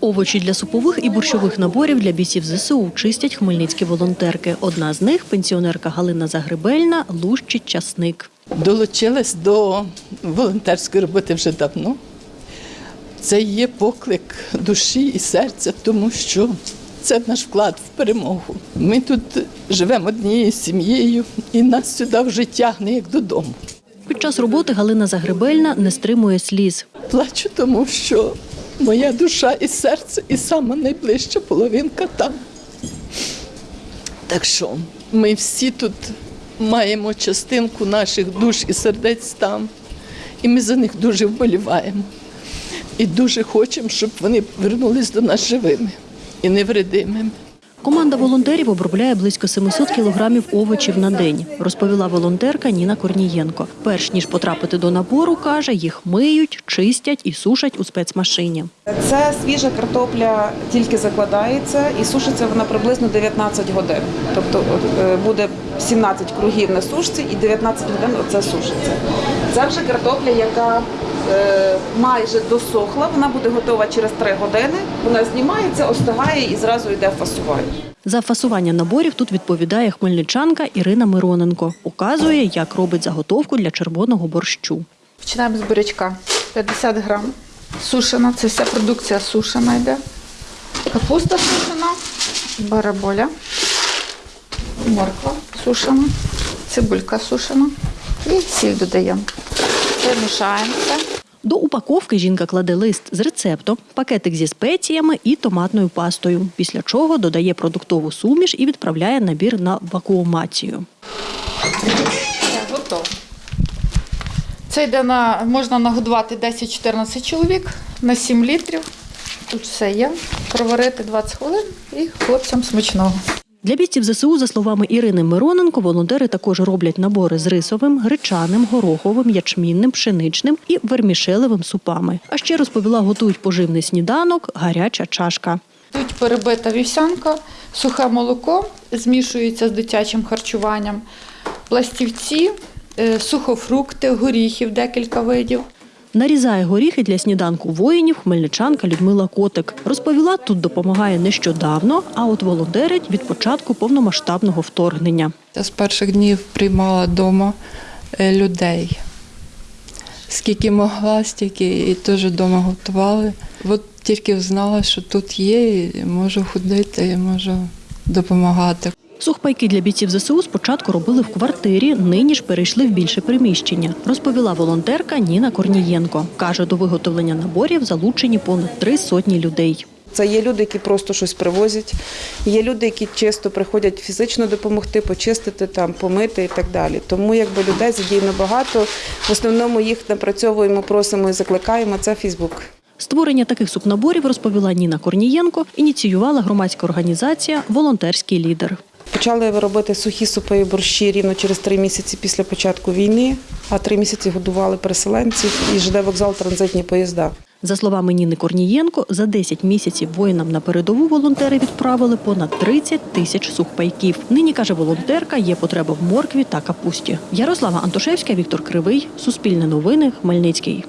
Овочі для супових і борщових наборів для бійців ЗСУ чистять хмельницькі волонтерки. Одна з них пенсіонерка Галина Загребельна лущить часник. Долучилась до волонтерської роботи вже давно. Це є поклик душі і серця, тому що це наш вклад в перемогу. Ми тут живемо однією сім'єю, і нас сюди вже тягне як додому. Під час роботи Галина Загребельна не стримує сліз. Плачу, тому що моя душа і серце, і сама найближча половинка там. Так що ми всі тут маємо частинку наших душ і сердець там. І ми за них дуже вболіваємо. І дуже хочемо, щоб вони вернулись до нас живими і невредимими. Команда волонтерів обробляє близько 700 кілограмів овочів на день, розповіла волонтерка Ніна Корнієнко. Перш ніж потрапити до набору, каже, їх миють, чистять і сушать у спецмашині. Це свіжа картопля тільки закладається і сушиться вона приблизно 19 годин. Тобто е, буде 17 кругів на сушці і 19 годин оце сушиться. Це вже картопля, яка майже досохла, вона буде готова через 3 години. Вона знімається, остигає і зразу йде фасування. За фасування наборів тут відповідає хмельничанка Ірина Мироненко. Показує, як робить заготовку для червоного борщу. Починаємо з бурячка. 50 грам. Сушена, це вся продукція сушена йде. Капуста сушена, бараболя, морква сушена, цибулька сушена і сіль додаємо. Перемішаємо все. До упаковки жінка кладе лист з рецептом, пакетик зі спеціями і томатною пастою, після чого додає продуктову суміш і відправляє набір на вакуумацію. Готово. Це йде на, можна нагодувати 10-14 чоловік на 7 літрів. Тут все є. Проварити 20 хвилин і хлопцям смачного. Для бійців ЗСУ, за словами Ірини Мироненко, волонтери також роблять набори з рисовим, гречаним, гороховим, ячмінним, пшеничним і вермішелевим супами. А ще розповіла, готують поживний сніданок, гаряча чашка. Тут перебита вівсянка, сухе молоко змішується з дитячим харчуванням, пластівці, е, сухофрукти, горіхів декілька видів. Нарізає горіхи для сніданку воїнів хмельничанка Людмила Котик. Розповіла, тут допомагає нещодавно, а от волонтерить від початку повномасштабного вторгнення. Я з перших днів приймала вдома людей. Скільки могла, стільки і теж вдома готували. От тільки знала, що тут є, можу ходити, і можу допомагати. Сухпайки для бійців ЗСУ спочатку робили в квартирі, нині ж перейшли в більше приміщення. Розповіла волонтерка Ніна Корнієнко. Каже, до виготовлення наборів залучені понад три сотні людей. Це є люди, які просто щось привозять. Є люди, які чисто приходять фізично допомогти, почистити там, помити і так далі. Тому якби людей задіяно багато. В основному їх напрацьовуємо, просимо і закликаємо. Це Фейсбук. Створення таких супнаборів, розповіла Ніна Корнієнко, ініціювала громадська організація Волонтерський лідер. Почали робити сухі супи і борщі рівно через три місяці після початку війни, а три місяці годували переселенців і ЖД вокзал транзитні поїзда. За словами Ніни Корнієнко, за 10 місяців воїнам на передову волонтери відправили понад 30 тисяч сухпайків. Нині каже волонтерка, є потреба в моркві та капусті. Ярослава Антошевська, Віктор Кривий, Суспільне новини, Хмельницький.